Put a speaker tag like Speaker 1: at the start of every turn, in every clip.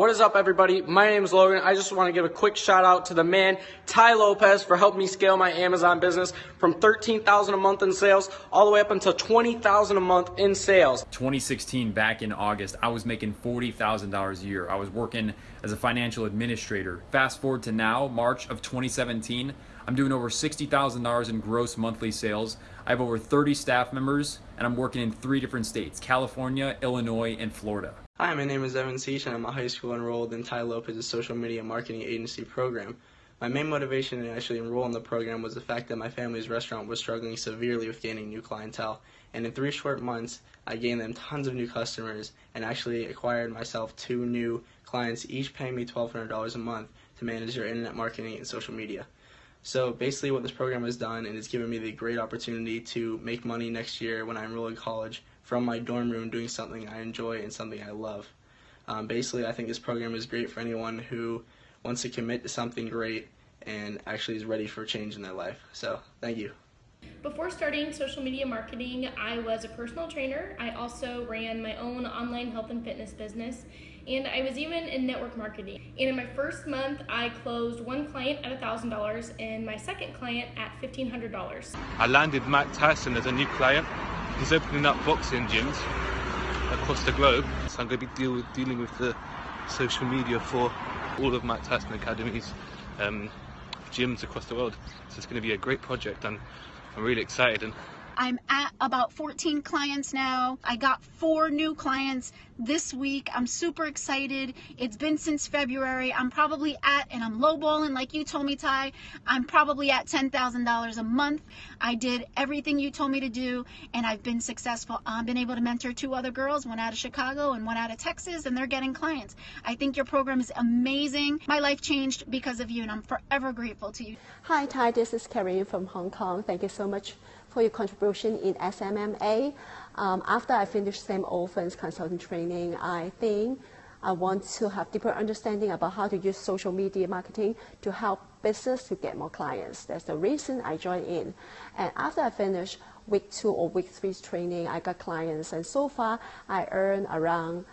Speaker 1: What is up, everybody? My name is Logan. I just want to give a quick shout out to the man, Tai Lopez, for helping me scale my Amazon business from 13000 a month in sales all the way up until 20000 a month in sales.
Speaker 2: 2016, back in August, I was making $40,000 a year. I was working as a financial administrator. Fast forward to now, March of 2017, I'm doing over $60,000 in gross monthly sales. I have over 30 staff members, and I'm working in three different states, California, Illinois, and Florida.
Speaker 3: Hi, my name is Evan Seach and I'm a high school enrolled in Tai Lopez's social media marketing agency program. My main motivation to actually enroll in the program was the fact that my family's restaurant was struggling severely with gaining new clientele. And in three short months, I gained them tons of new customers and actually acquired myself two new clients, each paying me $1,200 a month to manage their internet marketing and social media. So basically what this program has done, and it's given me the great opportunity to make money next year when I enroll in college from my dorm room doing something I enjoy and something I love. Um, basically, I think this program is great for anyone who wants to commit to something great and actually is ready for change in their life. So thank you.
Speaker 4: Before starting social media marketing, I was a personal trainer. I also ran my own online health and fitness business, and I was even in network marketing. And in my first month, I closed one client at $1,000 and my second client at $1,500.
Speaker 5: I landed Matt Tyson as a new client. He's opening up boxing gyms across the globe. So I'm going to be deal with, dealing with the social media for all of Mike Tyson Academy's um, gyms across the world. So it's going to be a great project and I'm really excited and
Speaker 6: I'm at about 14 clients now. I got four new clients this week. I'm super excited. It's been since February. I'm probably at, and I'm lowballing like you told me, Tai, I'm probably at $10,000 a month. I did everything you told me to do, and I've been successful. I've been able to mentor two other girls, one out of Chicago and one out of Texas, and they're getting clients. I think your program is amazing. My life changed because of you, and I'm forever grateful to you.
Speaker 7: Hi, Tai. This is Carrie from Hong Kong. Thank you so much for your contribution in SMMA. Um, after I finish Sam Ovens' consultant training, I think I want to have deeper understanding about how to use social media marketing to help business to get more clients. That's the reason I joined in. And after I finished week two or week three training, I got clients. And so far, I earned around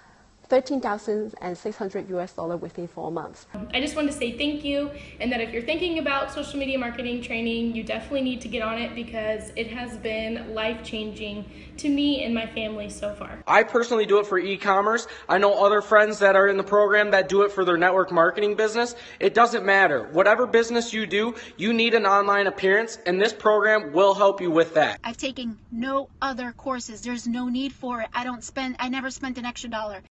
Speaker 7: 13,600 US dollar within four months.
Speaker 4: Um, I just want to say thank you and that if you're thinking about social media marketing training, you definitely need to get on it because it has been life-changing to me and my family so far.
Speaker 1: I personally do it for e-commerce. I know other friends that are in the program that do it for their network marketing business. It doesn't matter. Whatever business you do, you need an online appearance and this program will help you with that.
Speaker 6: I've taken no other courses. There's no need for it. I don't spend, I never spent an extra dollar.